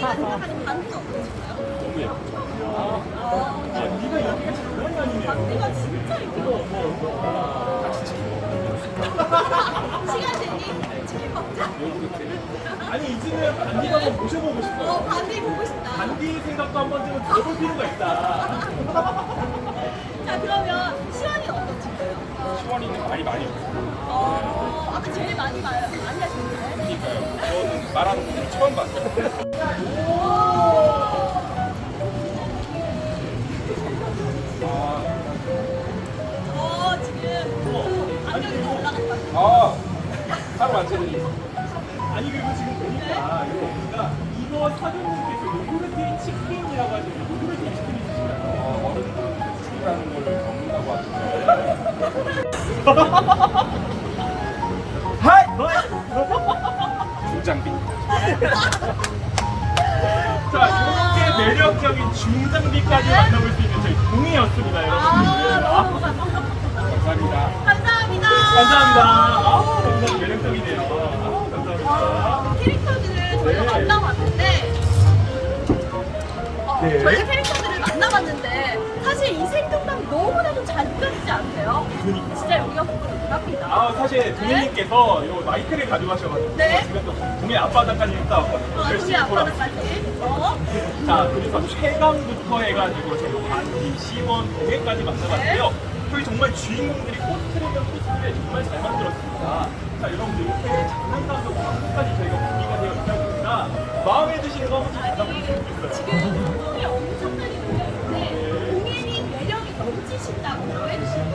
시원이가 생각하는 반디가 어떠신가요? 너무 예쁘죠. 아, 네가 여기가 장난이 아니네요. 반디가 진짜 예뻐. 같이 치고. 시간 되니 치킨 먹자. 아니 이제는 반디가 한번 모셔보고 싶어요. 어, 반디 보고 싶다. 반디 생각도 한 번쯤은 들어볼 필요가 있다. 자, 그러면 시원이는 어떠신가요? 시원이는 말이 많이 없어요. 어, 아까 제일 많이 말, 많이 하셨는데. 그러니까요. 저는 말하는 처음 봤어요. 아, 어. 아, 하루 완전히. 아니 그리고 지금 보니까 이거 보니까 이거 사장님께서 요구르트 치킨이라고 하시는 요구르트 치킨이 주시나요? 어른들 치킨이라는 걸 먹는다고 하시나요? 자, 이렇게 매력적인 중장비까지 만나볼 수 있는 저희 동해였습니다, 아, 여러분들. 너무 감사합니다. 감사합니다. 감사합니다. 아, 너무 매력적이네요. 아, 감사합니다. 캐릭터들을 저희가 네. 만나봤는데 어, 네. 저희가 캐릭터들을 만나봤는데 사실 이 생동 진짜 여기가 문앞이다. 아 사실 도민님께서 요 마이크를 가져가셔가지고 네? 제가 또 도민 앞바닥까지 일단 왔거든요. 아, 도민 앞바닥까지. 어? 자 그래서 최강부터 해가지고 제가 반기 시원 동해까지 만나봤는데요. 네? 저희 정말 주인공들이 코스트레이더 코스트를 정말 잘 만들었습니다. 자 여러분들 이렇게 장난감도 한국까지 저희가 분위기가 되어 있다 보니까 마음에 드시는 거 한번 찾아보시면 좋겠어요. 지금 소리 엄청나게 들렸는데 공연이 매력이 넘치신다고 해주시는